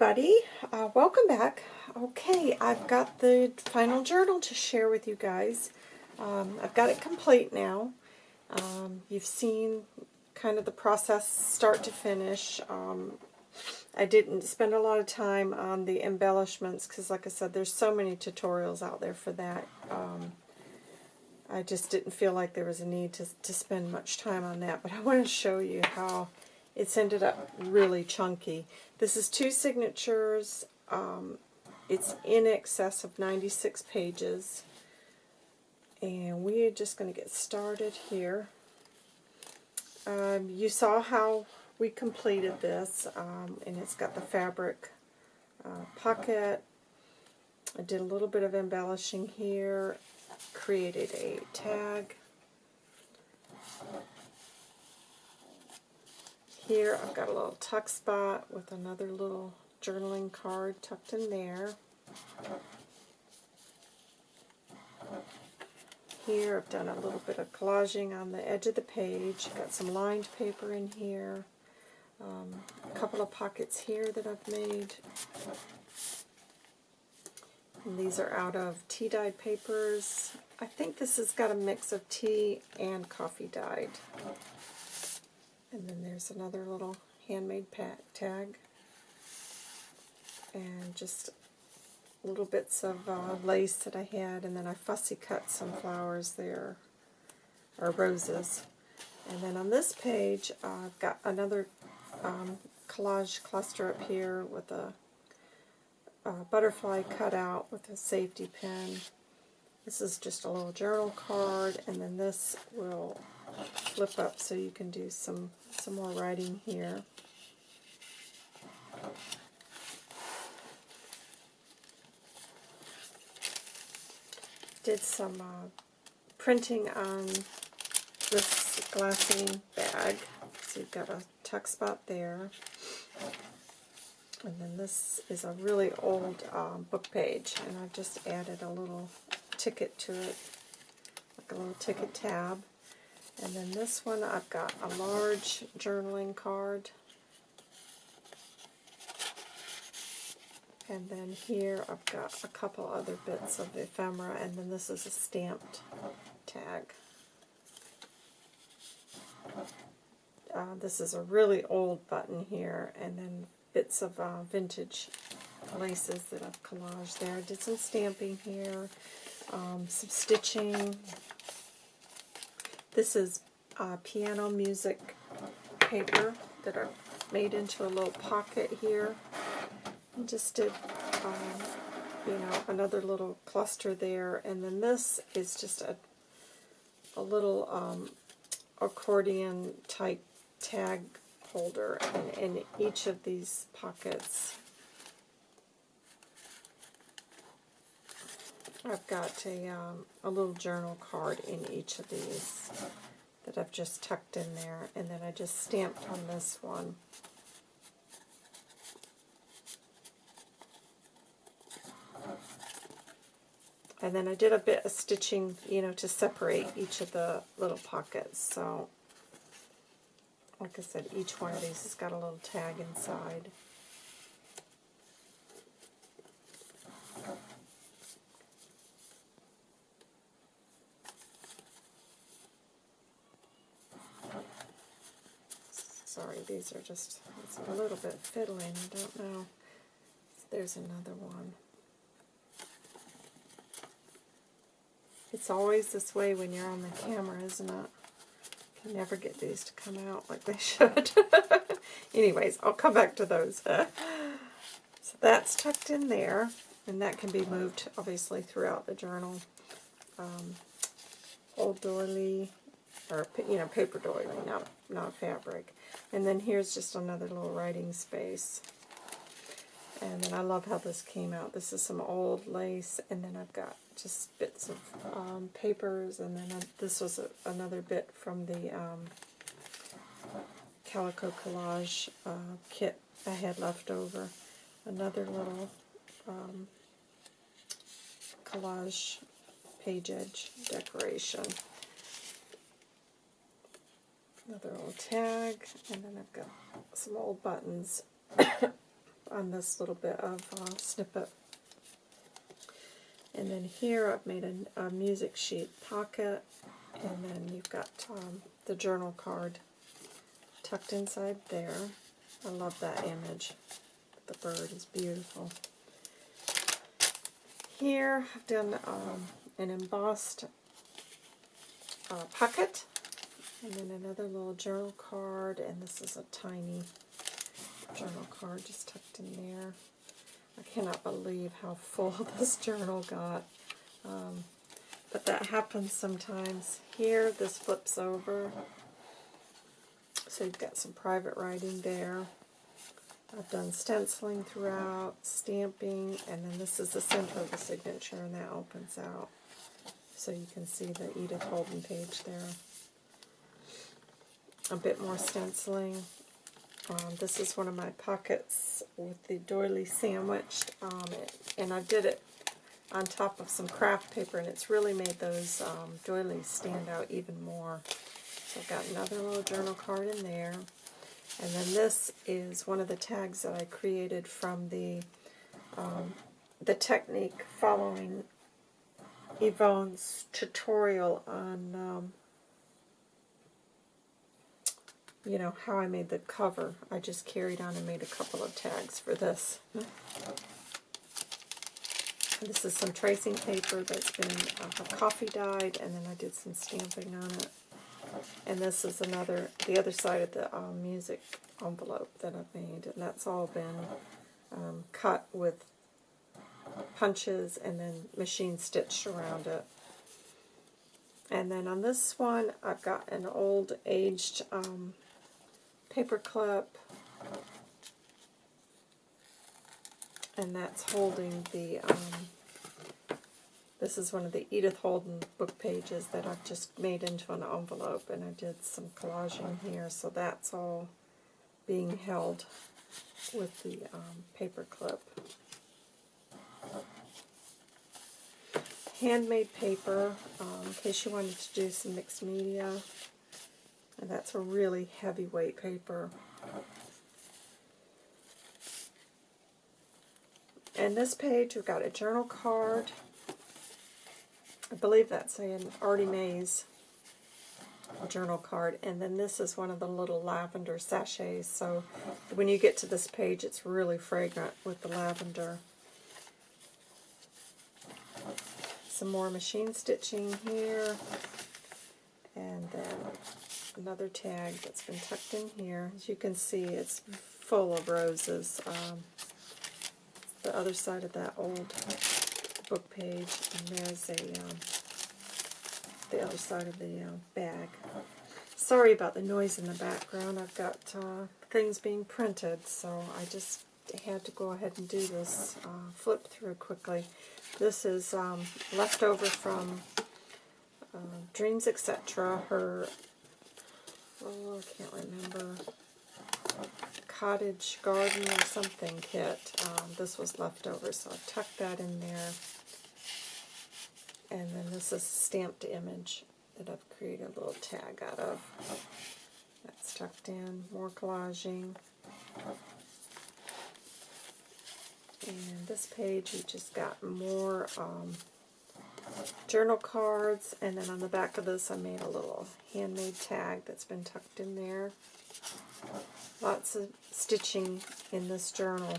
everybody. Uh, welcome back. Okay, I've got the final journal to share with you guys. Um, I've got it complete now. Um, you've seen kind of the process start to finish. Um, I didn't spend a lot of time on the embellishments because, like I said, there's so many tutorials out there for that. Um, I just didn't feel like there was a need to, to spend much time on that, but I want to show you how it's ended up really chunky. This is two signatures. Um, it's in excess of 96 pages. And we are just going to get started here. Um, you saw how we completed this, um, and it's got the fabric uh, pocket. I did a little bit of embellishing here, created a tag. Here I've got a little tuck spot with another little journaling card tucked in there. Here I've done a little bit of collaging on the edge of the page. Got some lined paper in here. Um, a couple of pockets here that I've made. And these are out of tea dyed papers. I think this has got a mix of tea and coffee dyed. And then there's another little handmade pack tag. And just little bits of uh, lace that I had, and then I fussy cut some flowers there, or roses. And then on this page, I've got another um, collage cluster up here with a, a butterfly cut out with a safety pin. This is just a little journal card, and then this will flip up so you can do some, some more writing here. Did some uh, printing on this glassine bag. So you've got a tuck spot there. And then this is a really old um, book page, and I've just added a little ticket to it, like a little ticket tab. And then this one, I've got a large journaling card. And then here I've got a couple other bits of ephemera, and then this is a stamped tag. Uh, this is a really old button here, and then bits of uh, vintage laces that I've collaged there. I did some stamping here, um, some stitching, this is uh, piano music paper that are made into a little pocket here. I just did, um, you know, another little cluster there. And then this is just a, a little um, accordion type tag holder. And in each of these pockets, I've got a, um, a little journal card in each of these that I've just tucked in there, and then I just stamped on this one. And then I did a bit of stitching, you know, to separate each of the little pockets. So, like I said, each one of these has got a little tag inside. Sorry, these are just a little bit fiddling. I don't know. There's another one. It's always this way when you're on the camera, isn't it? Can never get these to come out like they should. Anyways, I'll come back to those. so that's tucked in there, and that can be moved, obviously, throughout the journal. Um, old doily, or, you know, paper doily, not, not fabric. And then here's just another little writing space. And then I love how this came out. This is some old lace, and then I've got just bits of um, papers, and then uh, this was a, another bit from the um, Calico Collage uh, kit I had left over. Another little um, collage page edge decoration another old tag, and then I've got some old buttons. on this little bit of uh, snippet. And then here I've made a, a music sheet pocket, and then you've got um, the journal card tucked inside there. I love that image. The bird is beautiful. Here I've done um, an embossed uh, pocket, and then another little journal card, and this is a tiny journal card just tucked in there. I cannot believe how full this journal got. Um, but that happens sometimes. Here, this flips over. So you've got some private writing there. I've done stenciling throughout, stamping, and then this is the center of the signature, and that opens out. So you can see the Edith Holden page there. A bit more stenciling. Um, this is one of my pockets with the doily sandwiched, um, and I did it on top of some craft paper, and it's really made those um, doilies stand out even more. So I've got another little journal card in there. And then this is one of the tags that I created from the um, the technique following Yvonne's tutorial on um, you know, how I made the cover. I just carried on and made a couple of tags for this. This is some tracing paper that's been uh, coffee dyed, and then I did some stamping on it. And this is another, the other side of the um, music envelope that I've made, and that's all been um, cut with punches and then machine stitched around it. And then on this one, I've got an old aged um, paper clip, and that's holding the, um, this is one of the Edith Holden book pages that I've just made into an envelope, and I did some collaging here, so that's all being held with the um, paper clip. Handmade paper, um, in case you wanted to do some mixed media. And that's a really heavyweight paper. And this page, we've got a journal card. I believe that's an Artie Mae's journal card. And then this is one of the little lavender sachets. So when you get to this page, it's really fragrant with the lavender. Some more machine stitching here. And then another tag that's been tucked in here. As you can see, it's full of roses. Um, the other side of that old book page, and there's a um, the other side of the uh, bag. Sorry about the noise in the background. I've got uh, things being printed, so I just had to go ahead and do this uh, flip through quickly. This is um, leftover from uh, Dreams Etc. Her oh, I can't remember, cottage garden or something kit. Um, this was left over, so I tucked that in there. And then this is stamped image that I've created a little tag out of. That's tucked in, more collaging. And this page, we just got more um, journal cards, and then on the back of this I made a little handmade tag that's been tucked in there. Lots of stitching in this journal.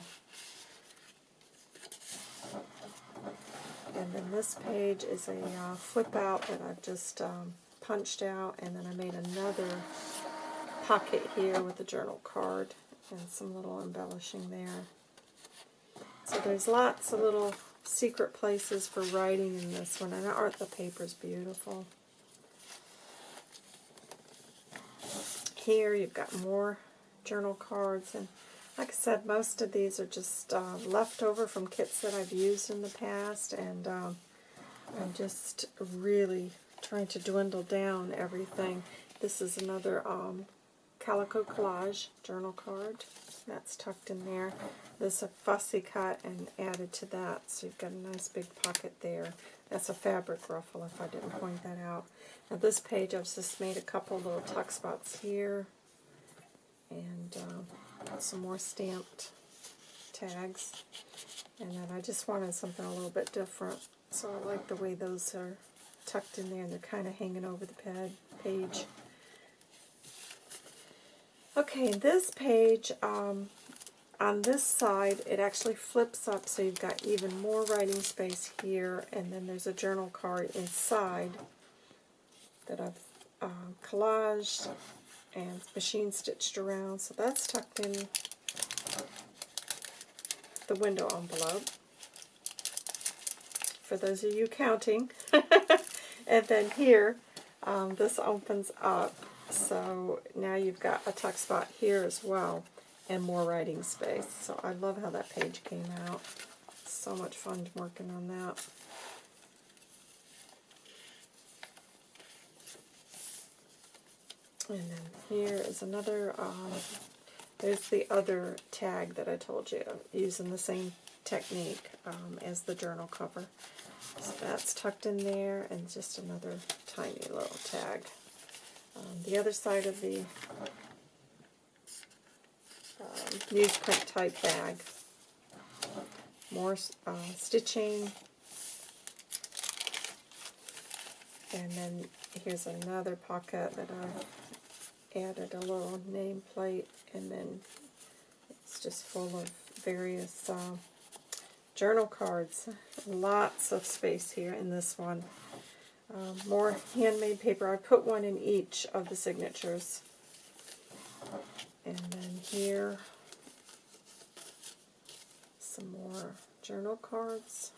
And then this page is a uh, flip out that I've just um, punched out, and then I made another pocket here with a journal card and some little embellishing there. So there's lots of little secret places for writing in this one, and aren't the papers beautiful? Here you've got more journal cards, and like I said, most of these are just uh, leftover from kits that I've used in the past, and um, I'm just really trying to dwindle down everything. This is another um, Calico Collage journal card. That's tucked in there. This a fussy cut and added to that, so you've got a nice big pocket there. That's a fabric ruffle, if I didn't point that out. Now this page, I've just made a couple little tuck spots here, and uh, some more stamped tags. And then I just wanted something a little bit different. So I like the way those are tucked in there and they're kind of hanging over the pad, page. Okay, this page, um, on this side, it actually flips up so you've got even more writing space here, and then there's a journal card inside that I've uh, collaged and machine stitched around. So that's tucked in the window envelope. For those of you counting. and then here, um, this opens up so now you've got a tuck spot here as well and more writing space. So I love how that page came out. So much fun working on that. And then here is another, um, there's the other tag that I told you, using the same technique um, as the journal cover. So that's tucked in there, and just another tiny little tag. Um, the other side of the um, newsprint type bag. More uh, stitching. And then here's another pocket that I added a little nameplate and then it's just full of various uh, journal cards. Lots of space here in this one. Um, more handmade paper. I put one in each of the signatures. And then here, some more journal cards.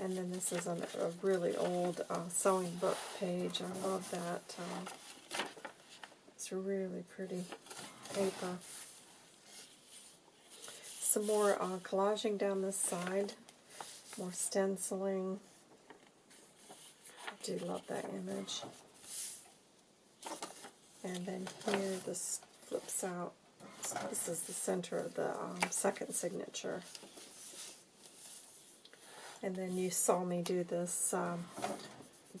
And then this is a, a really old uh, sewing book page. I love that. Uh, it's really pretty paper. Some more uh, collaging down this side. More stenciling. I do love that image. And then here this flips out. So this is the center of the um, second signature. And then you saw me do this um,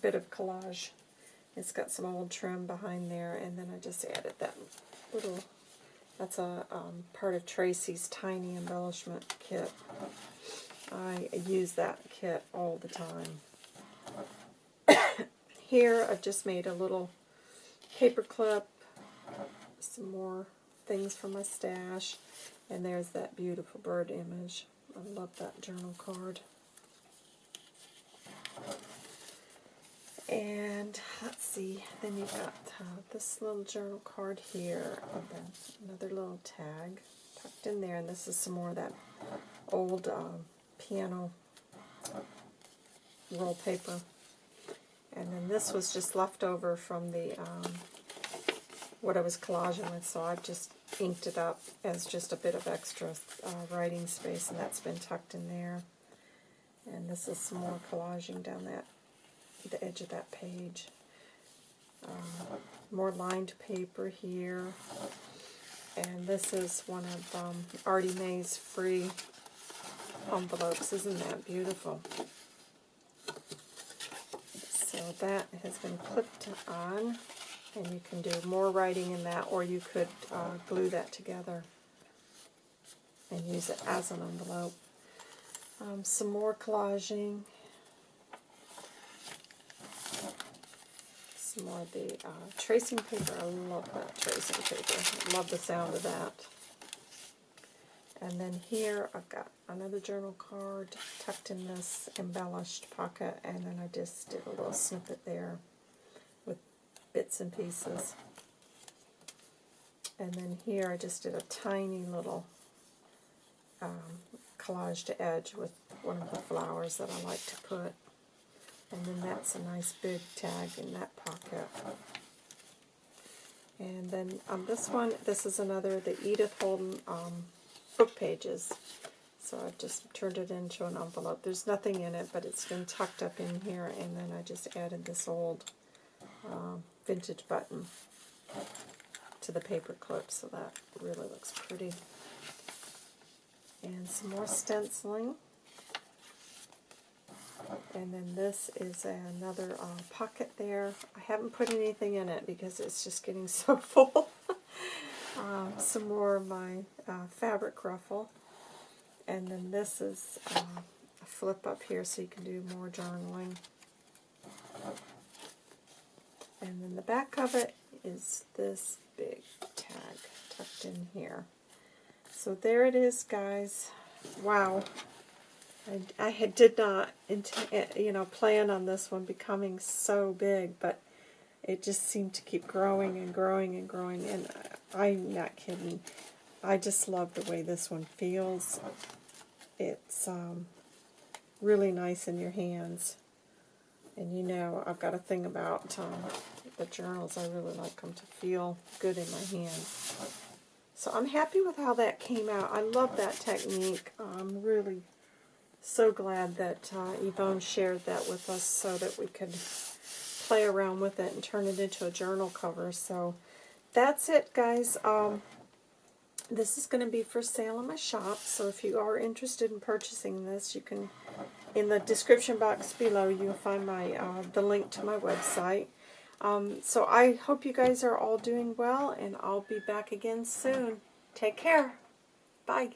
bit of collage. It's got some old trim behind there, and then I just added that little, that's a um, part of Tracy's tiny embellishment kit. I use that kit all the time. Here I've just made a little paper clip, some more things from my stash, and there's that beautiful bird image. I love that journal card. And let's see, then you've got uh, this little journal card here, another little tag tucked in there, and this is some more of that old um, piano roll paper. And then this was just left over from the um, what I was collaging with, so I've just inked it up as just a bit of extra uh, writing space, and that's been tucked in there. And this is some more collaging down that the edge of that page. Um, more lined paper here. And this is one of um, Artie Mae's free envelopes. Isn't that beautiful? So that has been clipped on, and you can do more writing in that, or you could uh, glue that together and use it as an envelope. Um, some more collaging. Some more of the uh, tracing paper. I love that tracing paper. I love the sound of that. And then here I've got another journal card tucked in this embellished pocket, and then I just did a little snippet there with bits and pieces. And then here I just did a tiny little um, collage to edge with one of the flowers that I like to put. And then that's a nice big tag in that pocket. And then on this one, this is another, the Edith Holden um, book pages. So I've just turned it into an envelope. There's nothing in it, but it's been tucked up in here, and then I just added this old uh, vintage button to the paper clip, so that really looks pretty. And some more stenciling. And then this is another uh, pocket there. I haven't put anything in it because it's just getting so full. Um, some more of my uh, fabric ruffle. And then this is uh, a flip up here so you can do more journaling. And then the back of it is this big tag tucked in here. So there it is, guys. Wow. I, I had, did not, int- you know, plan on this one becoming so big, but it just seemed to keep growing and growing and growing. And I'm not kidding. I just love the way this one feels. It's um, really nice in your hands. And you know, I've got a thing about um, the journals. I really like them to feel good in my hands. So I'm happy with how that came out. I love that technique. I'm really so glad that uh, Yvonne shared that with us so that we could play around with it and turn it into a journal cover. So that's it, guys. Um, this is going to be for sale in my shop, so if you are interested in purchasing this, you can, in the description box below, you'll find my uh, the link to my website. Um, so I hope you guys are all doing well, and I'll be back again soon. Take care. Bye.